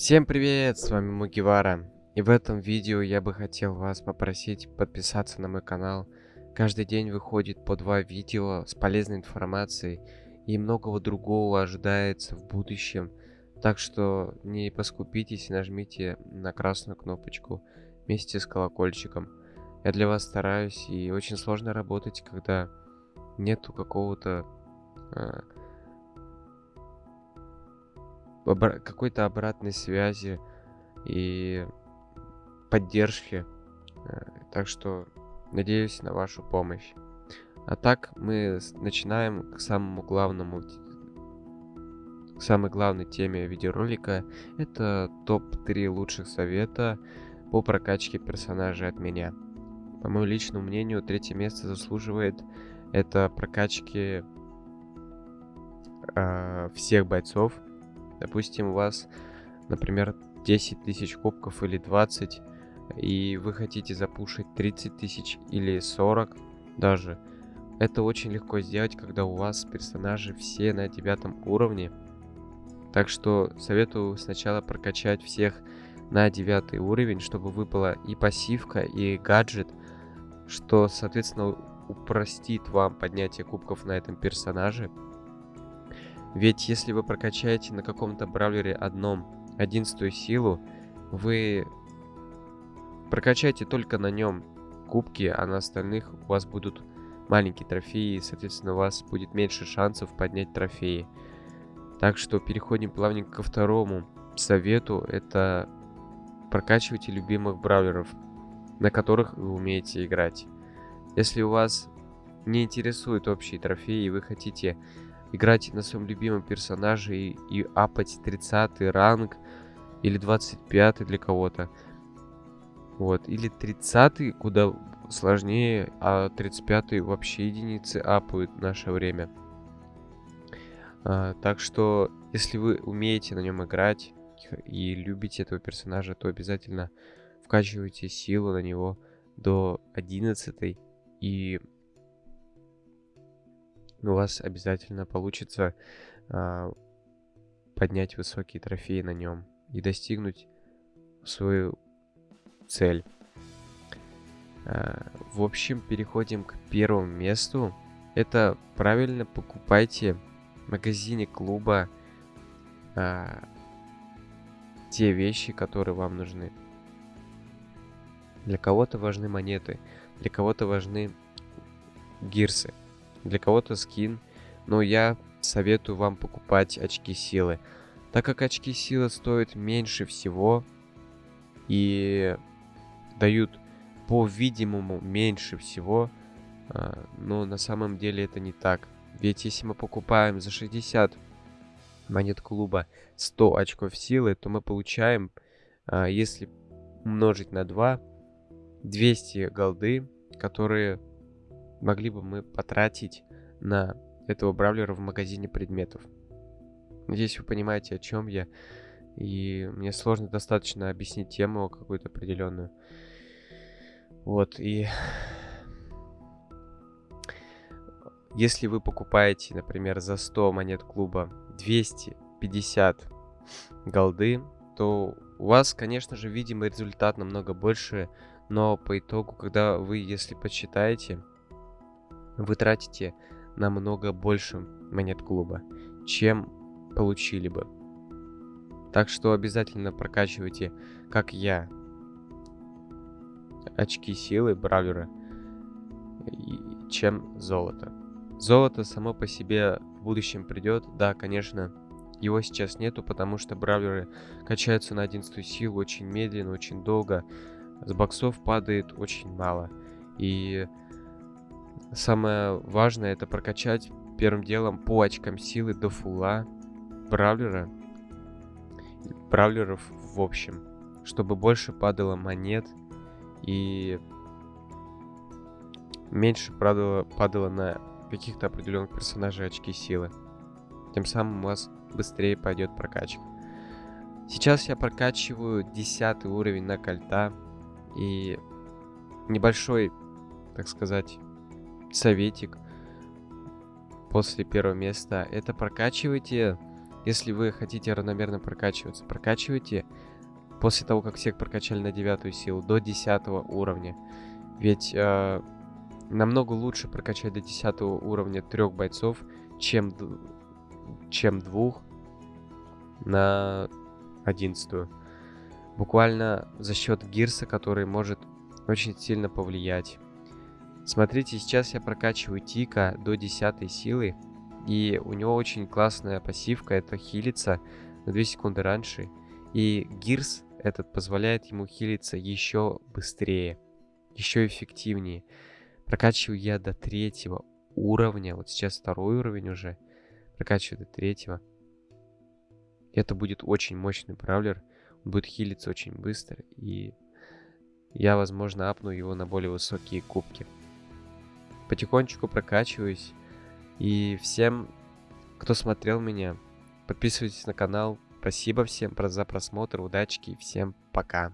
Всем привет, с вами Мугивара. И в этом видео я бы хотел вас попросить подписаться на мой канал. Каждый день выходит по два видео с полезной информацией и многого другого ожидается в будущем. Так что не поскупитесь, нажмите на красную кнопочку вместе с колокольчиком. Я для вас стараюсь и очень сложно работать, когда нету какого-то э, какой-то обратной связи и поддержки. Э, так что надеюсь на вашу помощь. А так мы начинаем к самому главному, к самой главной теме видеоролика. Это топ-3 лучших совета по прокачке персонажей от меня. По моему личному мнению, третье место заслуживает это прокачки э, всех бойцов Допустим, у вас, например, 10 тысяч кубков или 20, и вы хотите запушить 30 тысяч или 40 даже. Это очень легко сделать, когда у вас персонажи все на девятом уровне. Так что советую сначала прокачать всех на девятый уровень, чтобы выпала и пассивка, и гаджет, что, соответственно, упростит вам поднятие кубков на этом персонаже. Ведь если вы прокачаете на каком-то бравлере одном одиннадцатую силу, вы прокачаете только на нем кубки, а на остальных у вас будут маленькие трофеи, и, соответственно, у вас будет меньше шансов поднять трофеи. Так что переходим плавненько ко второму совету. Это прокачивайте любимых бравлеров, на которых вы умеете играть. Если у вас не интересуют общие трофеи, и вы хотите играть на своем любимом персонаже и, и апать 30 ранг или 25 для кого-то. Вот, или 30 куда сложнее, а 35 вообще единицы апают в наше время. А, так что, если вы умеете на нем играть и любите этого персонажа, то обязательно вкачивайте силу на него до 11 и у вас обязательно получится э, поднять высокие трофеи на нем и достигнуть свою цель. Э, в общем, переходим к первому месту. Это правильно покупайте в магазине клуба э, те вещи, которые вам нужны. Для кого-то важны монеты, для кого-то важны гирсы для кого-то скин, но я советую вам покупать очки силы, так как очки силы стоят меньше всего и дают по видимому меньше всего, а, но на самом деле это не так. Ведь если мы покупаем за 60 монет клуба 100 очков силы, то мы получаем, а, если умножить на 2, 200 голды, которые могли бы мы потратить на этого бравлера в магазине предметов. Надеюсь, вы понимаете, о чем я. И мне сложно достаточно объяснить тему какую-то определенную. Вот, и... Если вы покупаете, например, за 100 монет клуба 250 голды, то у вас, конечно же, видимый результат намного больше, но по итогу, когда вы, если посчитаете, вы тратите намного больше монет клуба, чем получили бы. Так что обязательно прокачивайте, как я, очки силы бравлера, чем золото. Золото само по себе в будущем придет, да, конечно, его сейчас нету, потому что бравлеры качаются на 11 силу очень медленно, очень долго. С боксов падает очень мало. И Самое важное это прокачать первым делом по очкам силы до фула бравлера. Бравлеров в общем. Чтобы больше падало монет и меньше падало, падало на каких-то определенных персонажей очки силы. Тем самым у вас быстрее пойдет прокачка. Сейчас я прокачиваю 10 уровень на кольта. И небольшой, так сказать, советик после первого места. Это прокачивайте Если вы хотите равномерно прокачиваться, прокачивайте после того, как всех прокачали на девятую силу, до 10 уровня. Ведь э, намного лучше прокачать до 10 уровня трех бойцов, чем, чем двух на 11. Буквально за счет гирса, который может очень сильно повлиять. Смотрите, сейчас я прокачиваю Тика до 10 силы. И у него очень классная пассивка, это хилиться на 2 секунды раньше. И гирс этот позволяет ему хилиться еще быстрее, еще эффективнее. Прокачиваю я до третьего уровня, вот сейчас второй уровень уже, прокачиваю до третьего. Это будет очень мощный бравлер, он будет хилиться очень быстро, и я, возможно, апну его на более высокие кубки. Потихонечку прокачиваюсь, и всем, кто смотрел меня, подписывайтесь на канал. Спасибо всем за просмотр, удачки, всем пока.